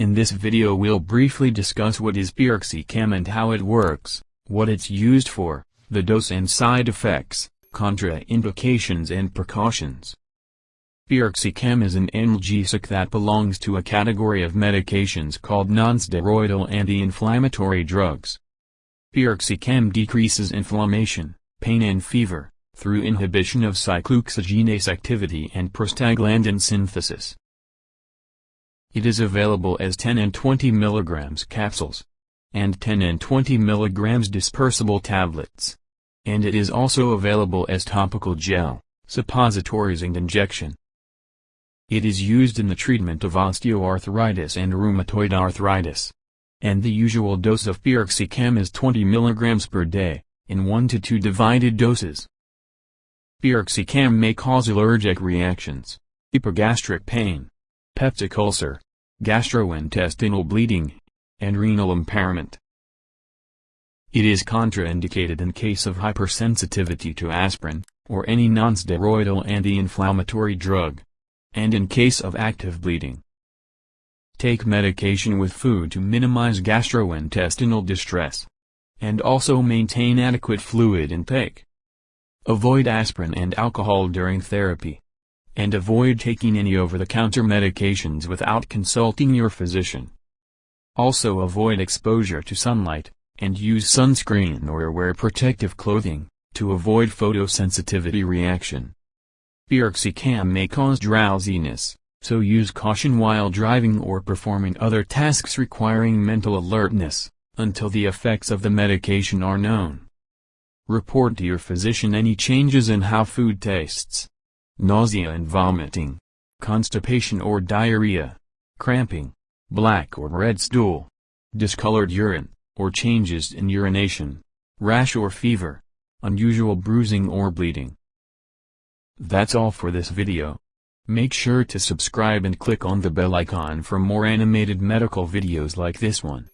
In this video we'll briefly discuss what is piroxicam and how it works, what it's used for, the dose and side effects, contraindications and precautions. Piroxicam is an analgesic that belongs to a category of medications called nonsteroidal anti-inflammatory drugs. Piroxicam decreases inflammation, pain and fever, through inhibition of cyclooxygenase activity and prostaglandin synthesis. It is available as 10 and 20 mg capsules, and 10 and 20 mg dispersible tablets. And it is also available as topical gel, suppositories and injection. It is used in the treatment of osteoarthritis and rheumatoid arthritis. And the usual dose of piroxicam is 20 mg per day, in 1 to 2 divided doses. Piroxicam may cause allergic reactions, epigastric pain, peptic ulcer, gastrointestinal bleeding, and renal impairment. It is contraindicated in case of hypersensitivity to aspirin, or any nonsteroidal anti-inflammatory drug and in case of active bleeding. Take medication with food to minimize gastrointestinal distress. And also maintain adequate fluid intake. Avoid aspirin and alcohol during therapy. And avoid taking any over-the-counter medications without consulting your physician. Also avoid exposure to sunlight, and use sunscreen or wear protective clothing, to avoid photosensitivity reaction. Piroxicam may cause drowsiness, so use caution while driving or performing other tasks requiring mental alertness, until the effects of the medication are known. Report to your physician any changes in how food tastes. Nausea and vomiting, constipation or diarrhea, cramping, black or red stool, discolored urine, or changes in urination, rash or fever, unusual bruising or bleeding. That's all for this video. Make sure to subscribe and click on the bell icon for more animated medical videos like this one.